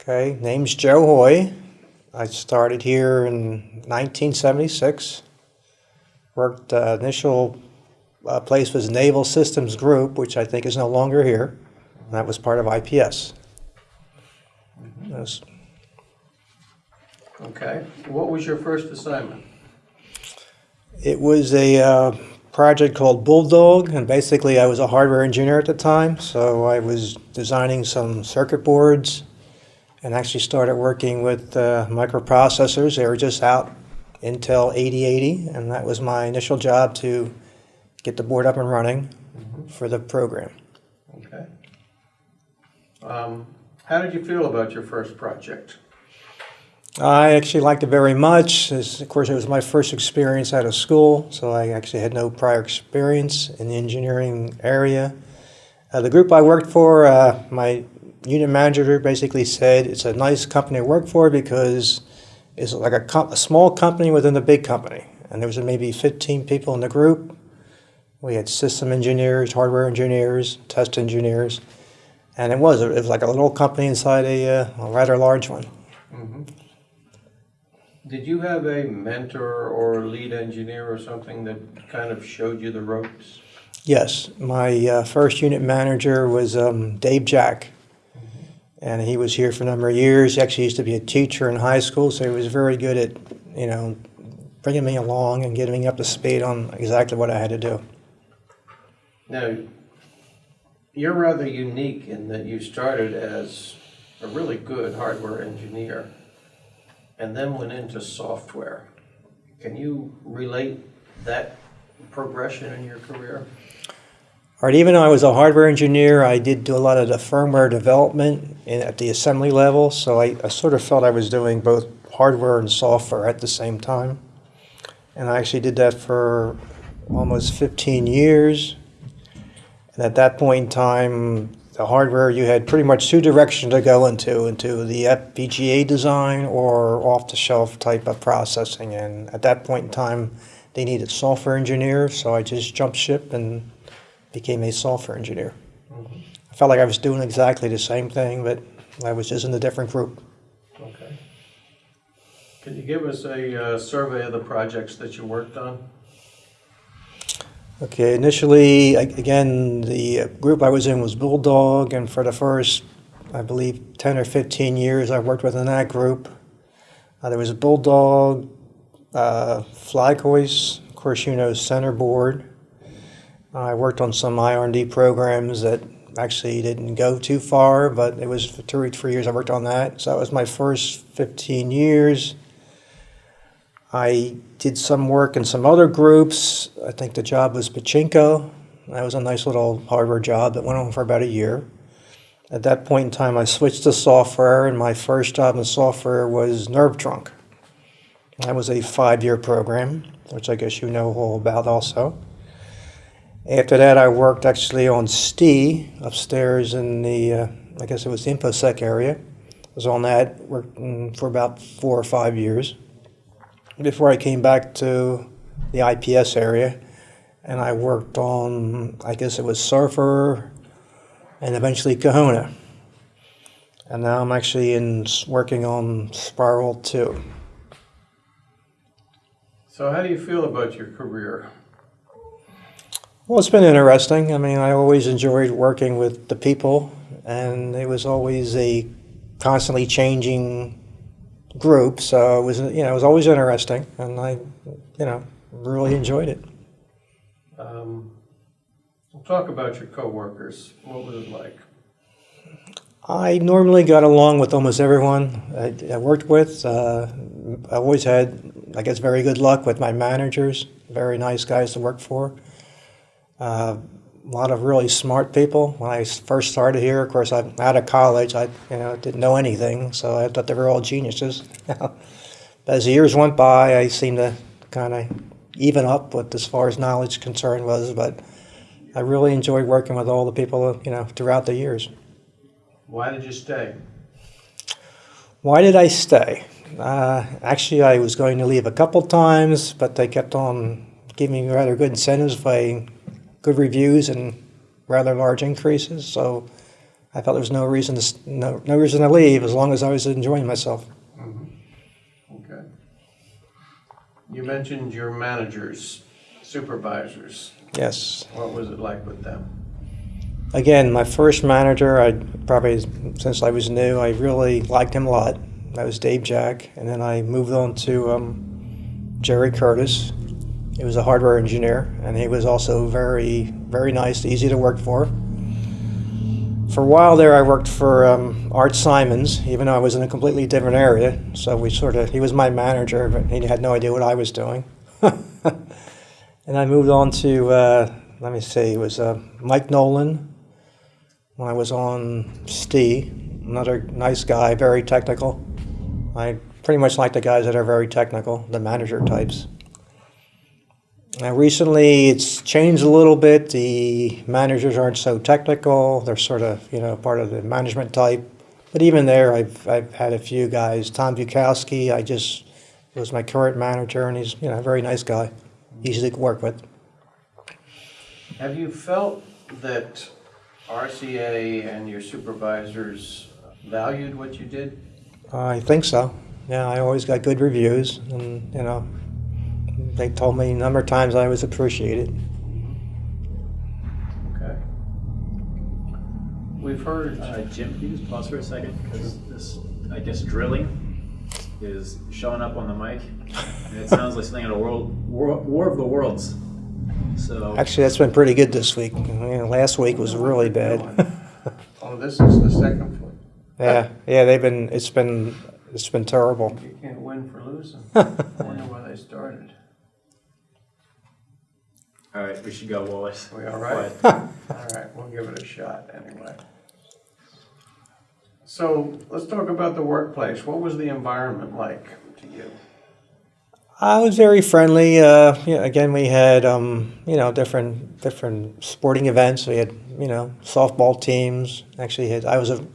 Okay, name's Joe Hoy. I started here in 1976. Worked, uh, initial uh, place was Naval Systems Group, which I think is no longer here. That was part of IPS. Yes. Okay, what was your first assignment? It was a uh, project called Bulldog, and basically I was a hardware engineer at the time, so I was designing some circuit boards and actually started working with uh, microprocessors. They were just out, Intel 8080, and that was my initial job to get the board up and running for the program. Okay. Um, How did you feel about your first project? I actually liked it very much. As, of course, it was my first experience out of school, so I actually had no prior experience in the engineering area. Uh, the group I worked for, uh, my unit manager basically said it's a nice company to work for because it's like a, a small company within a big company. And there was maybe 15 people in the group. We had system engineers, hardware engineers, test engineers, and it was it was like a little company inside a, uh, a rather large one. Did you have a mentor or lead engineer or something that kind of showed you the ropes? Yes, my uh, first unit manager was um, Dave Jack, and he was here for a number of years. He actually used to be a teacher in high school, so he was very good at, you know, bringing me along and getting me up to speed on exactly what I had to do. Now, you're rather unique in that you started as a really good hardware engineer and then went into software. Can you relate that progression in your career? All right, even though I was a hardware engineer, I did do a lot of the firmware development in, at the assembly level, so I, I sort of felt I was doing both hardware and software at the same time. And I actually did that for almost 15 years. And at that point in time, the hardware, you had pretty much two directions to go into, into the FPGA design or off-the-shelf type of processing. And at that point in time, they needed software engineers, so I just jumped ship and became a software engineer. I felt like I was doing exactly the same thing, but I was just in a different group. Okay. Can you give us a uh, survey of the projects that you worked on? Okay, initially, again, the group I was in was Bulldog, and for the first, I believe, 10 or 15 years, I worked within that group. Uh, there was Bulldog, uh, of course, you know, Center Board. I worked on some IR&D programs that actually didn't go too far, but it was for two or three years I worked on that. So that was my first 15 years. I did some work in some other groups. I think the job was Pachinko. That was a nice little hardware job that went on for about a year. At that point in time, I switched to software, and my first job in software was Nerve Trunk. That was a five-year program, which I guess you know all about also. After that, I worked actually on STI upstairs in the, uh, I guess it was the InfoSec area. I was on that working for about four or five years before I came back to the IPS area. And I worked on, I guess it was Surfer and eventually Kahuna. And now I'm actually in working on Spiral 2. So how do you feel about your career? Well, it's been interesting. I mean, I always enjoyed working with the people, and it was always a constantly changing group. So it was, you know, it was always interesting, and I, you know, really enjoyed it. Um, we'll talk about your coworkers. What was it like? I normally got along with almost everyone I, I worked with. Uh, I always had, I guess, very good luck with my managers. Very nice guys to work for. Uh, a lot of really smart people. When I first started here, of course, I'm out of college. I, you know, didn't know anything, so I thought they were all geniuses. but as the years went by, I seemed to kind of even up with as far as knowledge concern was. But I really enjoyed working with all the people, you know, throughout the years. Why did you stay? Why did I stay? Uh, actually, I was going to leave a couple times, but they kept on giving me rather good incentives by good reviews and rather large increases. So I felt there was no reason to no no reason to leave as long as I was enjoying myself. Okay. You mentioned your managers, supervisors. Yes. What was it like with them? Again, my first manager, I probably since I was new, I really liked him a lot. That was Dave Jack, and then I moved on to um, Jerry Curtis. He was a hardware engineer, and he was also very, very nice, easy to work for. For a while there, I worked for um, Art Simons, even though I was in a completely different area. So we sort of, he was my manager, but he had no idea what I was doing. and I moved on to, uh, let me see, it was uh, Mike Nolan when I was on STE. Another nice guy, very technical. I pretty much like the guys that are very technical, the manager types. Now, recently, it's changed a little bit. The managers aren't so technical. They're sort of, you know, part of the management type. But even there, I've, I've had a few guys. Tom Bukowski, I just was my current manager, and he's, you know, a very nice guy, easy to work with. Have you felt that RCA and your supervisors valued what you did? I think so. Yeah, I always got good reviews, and you know, they told me a number of times I was appreciated. Okay. We've heard, Uh, Jim, can you just pause for a second? Because this, I guess drilling is showing up on the mic. And it sounds like something in a world, war, war of the worlds. So, Actually, that's been pretty good this week. You know, last week was really bad. oh, this is the second one. yeah, yeah, they've been. It's been. It's been terrible. You can't win for losing. I wonder where they started. All right, we should go, Wallace. We all right? all right, we'll give it a shot anyway. So let's talk about the workplace. What was the environment like to you? I was very friendly. Uh, yeah, again, we had um, you know different different sporting events. We had you know softball teams. Actually, had I was a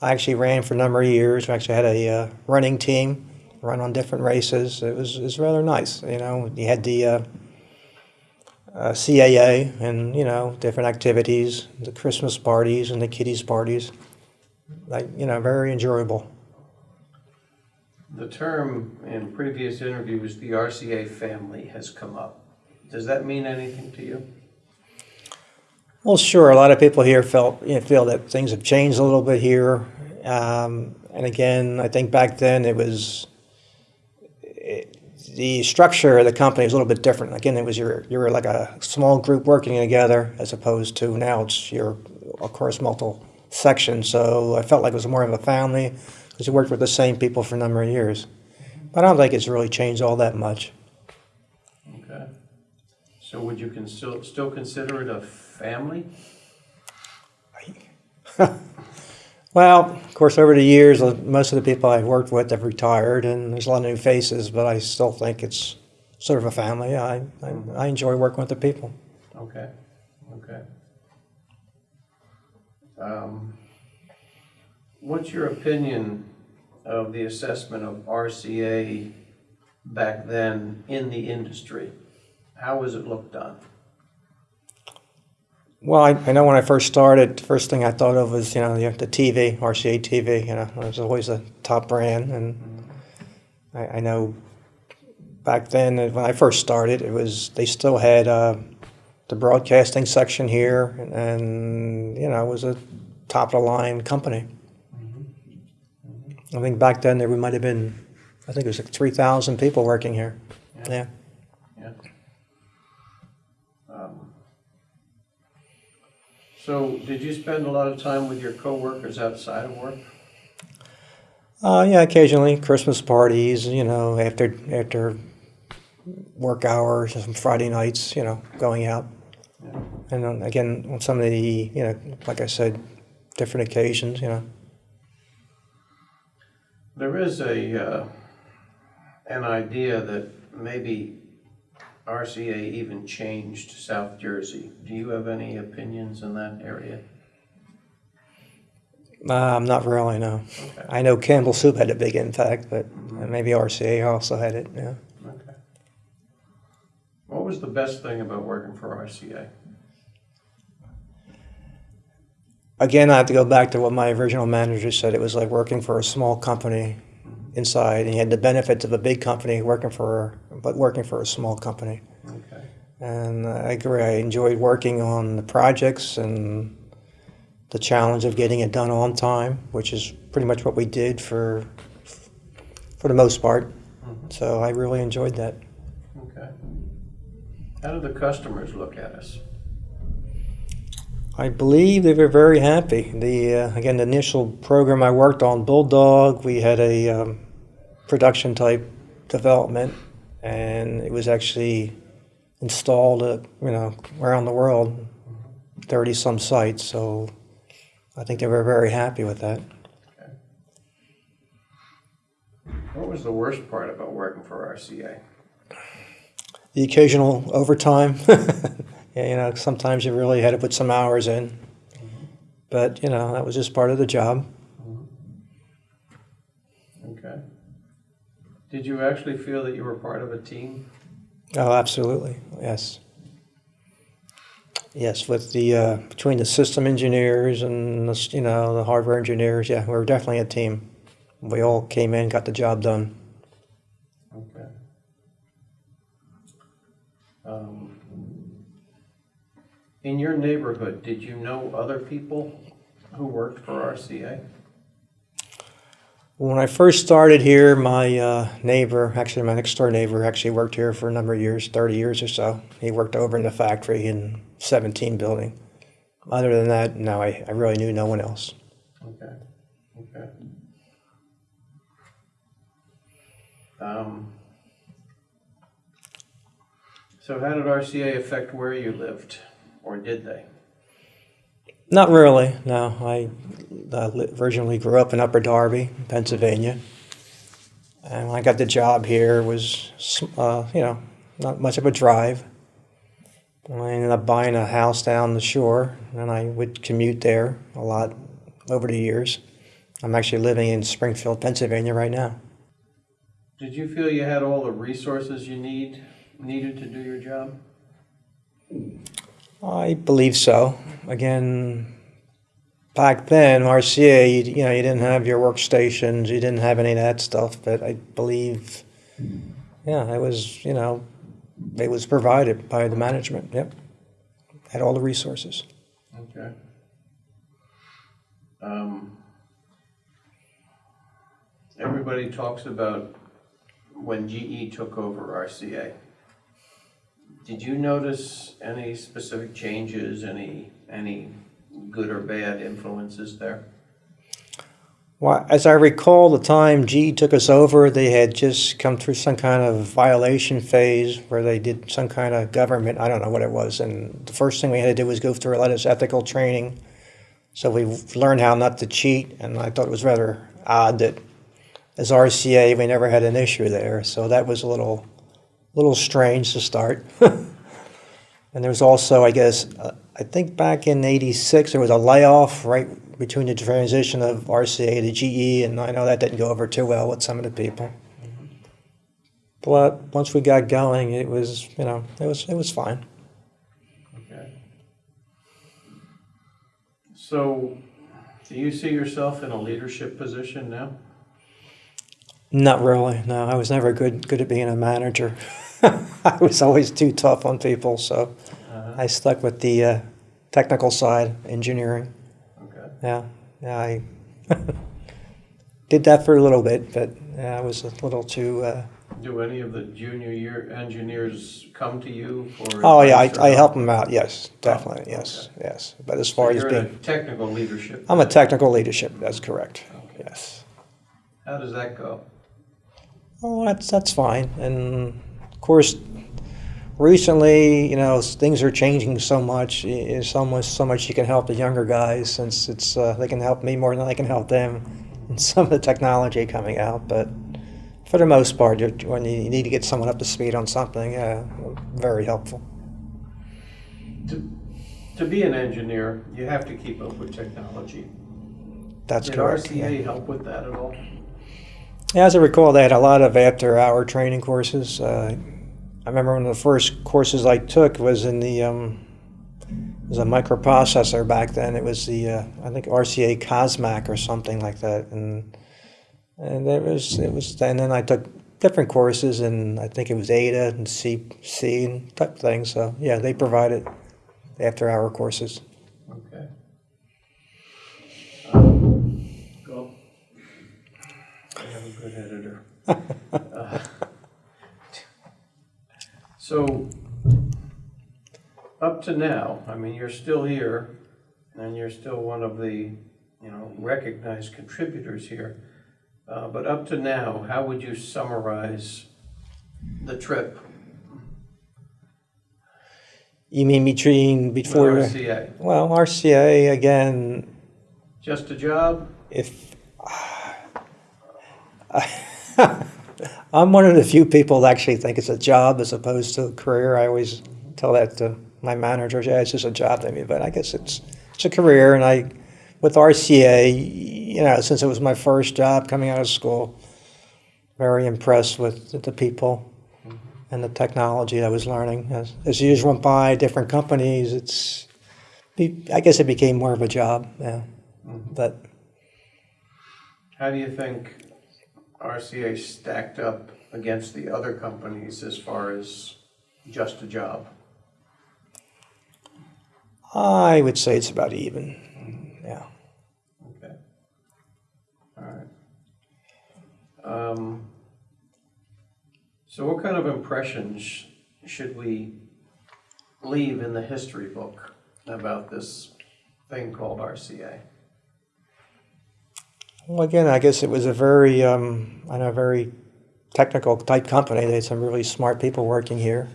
I actually ran for a number of years. We actually had a uh, running team, run on different races. It was it was rather nice. You know, you had the uh, uh, CAA and you know different activities, the Christmas parties and the kiddies parties. Like you know, very enjoyable. The term in previous interviews, the RCA family, has come up. Does that mean anything to you? Well, sure. A lot of people here felt you know, feel that things have changed a little bit here, um, and again, I think back then it was the structure of the company was a little bit different. Again, it was you're you're like a small group working together as opposed to now it's you're of course multiple sections. So I felt like it was more of a family because you worked with the same people for a number of years. But I don't think it's really changed all that much. Okay. So would you can still, still consider it a family? Well, of course, over the years, uh, most of the people I've worked with have retired, and there's a lot of new faces. But I still think it's sort of a family. I I, I enjoy working with the people. Okay, okay. Um, What's your opinion of the assessment of RCA back then in the industry? How was it looked on? Well, I, I know when I first started, the first thing I thought of was you know the, the TV, RCA TV. You know, it was always a top brand, and I, I know back then uh, when I first started, it was they still had uh, the broadcasting section here, and, and you know it was a top of the line company. I think back then there we might have been, I think it was like three thousand people working here. Yeah. Yeah. So did you spend a lot of time with your coworkers outside of work? Uh, yeah, occasionally Christmas parties, you know, after after work hours, some Friday nights, you know, going out. Yeah. And then again, on some of the, you know, like I said, different occasions, you know. There is a, uh, an idea that maybe RCA even changed South Jersey. Do you have any opinions in that area? Um, not really, no. Okay, I know Campbell Soup had a big impact, but maybe RCA also had it, yeah. okay. What was the best thing about working for RCA? again, I have to go back to what my original manager said. It was like working for a small company inside, and you had the benefits of a big company working for, but working for a small company. Okay. And I agree. I enjoyed working on the projects and the challenge of getting it done on time, which is pretty much what we did for for the most part. So I really enjoyed that. Okay. How do the customers look at us? I believe they were very happy. The uh, again, the initial program I worked on, Bulldog, we had a um, production type development, and it was actually installed, uh, you know, around the world, thirty some sites. So I think they were very happy with that. What was the worst part about working for RCA? The occasional overtime. yeah, you know, sometimes you really had to put some hours in, but you know that was just part of the job. Did you actually feel that you were part of a team? Oh, absolutely. Yes. Yes, with the uh, between the system engineers and the, you know the hardware engineers, yeah, we were definitely a team. We all came in, got the job done. Okay. Um, In your neighborhood, did you know other people who worked for RCA? When I first started here, my uh, neighbor, actually my next door neighbor, actually worked here for a number of years, 30 years or so. He worked over in the factory in 17 building. Other than that, no, I, I really knew no one else. Okay, okay. Um, So how did RCA affect where you lived, or did they? Not really, no. I uh, originally grew up in Upper Darby, Pennsylvania. And when I got the job here, it was, uh, you know, not much of a drive. I ended up buying a house down the shore, and I would commute there a lot over the years. I'm actually living in Springfield, Pennsylvania right now. Did you feel you had all the resources you need, needed to do your job? I believe so. Again, back then, RCA, you, you know, you didn't have your workstations, you didn't have any of that stuff, but I believe, yeah, it was, you know, it was provided by the management, yep. Had all the resources. Okay. Um, Everybody talks about when GE took over RCA. Did you notice any specific changes, any, any good or bad influences there? Well, as I recall, the time G took us over, they had just come through some kind of violation phase where they did some kind of government, I don't know what it was. And the first thing we had to do was go through a lot of ethical training. So we learned how not to cheat, and I thought it was rather odd that as RCA, we never had an issue there. So that was a little, little strange to start. and there was also, I guess, uh, I think back in '86, there was a layoff right between the transition of RCA to GE, and I know that didn't go over too well with some of the people. But once we got going, it was, you know, it was it was fine. Okay. So, do you see yourself in a leadership position now? Not really. No, I was never good good at being a manager. I was always too tough on people, so Uh-huh. I stuck with the uh, technical side, engineering. Okay. Yeah, yeah, I did that for a little bit, but I was a little too. Uh, Do any of the junior year engineers come to you for? oh yeah, I, I help them out. Yes, definitely. Oh, Yes, okay. yes. But as So far as you're in being, a technical leadership. I'm a technical leadership. That's correct. Okay. Yes. How does that go? Oh, that's that's fine. And course, recently, you know, things are changing so much. i- There's almost so much you can help the younger guys since it's uh, they can help me more than I can help them. And some of the technology coming out, but for the most part, when you need to get someone up to speed on something, yeah, very helpful. To, to be an engineer, you have to keep up with technology. That's Did correct. RCA yeah. help with that at all? Yeah, as I recall, they had a lot of after-hour training courses. Uh, I remember one of the first courses I took was in the um, was a microprocessor back then. It was the uh, I think RCA Cosmac or something like that, and and it was it was. And then I took different courses, and I think it was Ada and C C and type things. So yeah, they provided after hour courses. Okay. Cool. I have a good editor. Uh, So, up to now, I mean, you're still here, and you're still one of the, you know, recognized contributors here. Uh, But up to now, how would you summarize the trip You mean between before? RCA? Well, RCA again. Just a job? If I'm one of the few people that actually think it's a job as opposed to a career. I always tell that to my managers. Yeah, it's just a job to me, but I guess it's it's a career. And I, with RCA, you know, since it was my first job coming out of school, very impressed with the people and the technology I was learning. As, as years went by, different companies, it's, I guess it became more of a job. Yeah, mm-hmm. but. How do you think RCA stacked up against the other companies as far as just a job? I would say it's about even. Yeah. Okay. All right. Um, So what kind of impressions should we leave in the history book about this thing called RCA? Well, again, I guess it was a very, um, I know, very technical type company. They had some really smart people working here.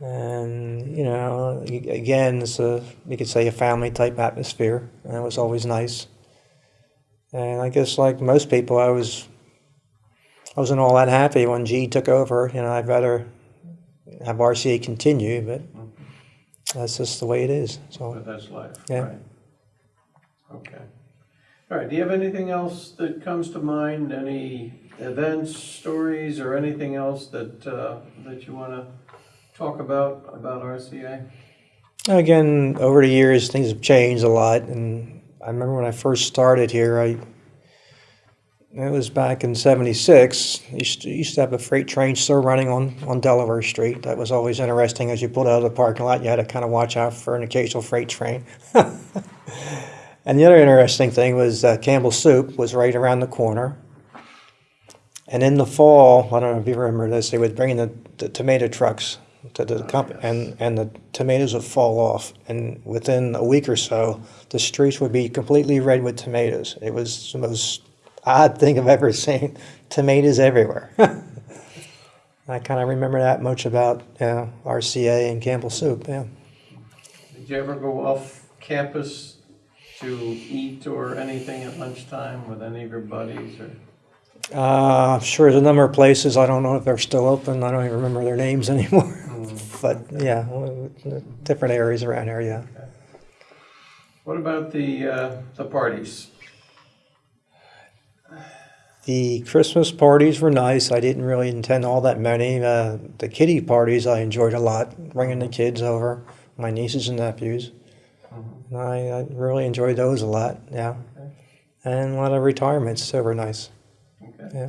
And, you know, again, it's a, you could say a family type atmosphere. And it was always nice. And I guess, like most people, I was, I wasn't all that happy when G took over. You know, I'd rather have RCA continue, but that's just the way it is. So. But that's life, Yeah. right? Okay. All right, do you have anything else that comes to mind? Any events, stories, or anything else that, uh, that you want to talk about, about RCA? Again, over the years, things have changed a lot, and I remember when I first started here, I it was back in '76. Used used to have a freight train still running on on Delaware Street. That was always interesting. As you pulled out of the parking lot, you had to kind of watch out for an occasional freight train. and the other interesting thing was uh, Campbell Soup was right around the corner. And in the fall, I don't know if you remember this, they would bring in the, the tomato trucks to the company, yes. and, and the tomatoes would fall off. And within a week or so, the streets would be completely red with tomatoes. It was the most odd thing I've ever seen. Tomatoes everywhere. I kind of remember that much about you know, RCA and Campbell Soup. Yeah. Did you ever go off campus to eat or anything at lunchtime with any of your buddies or? Uh, I'm sure there's a number of places. I don't know if they're still open. I don't even remember their names anymore. but yeah, different areas around here. Yeah. What about the, uh, the parties? The Christmas parties were nice. I didn't really intend all that many. Uh, the kiddie parties I enjoyed a lot, bringing the kids over, my nieces and nephews. I, I really enjoyed those a lot. Yeah. And a lot of retirements. So were nice. Okay. Yeah.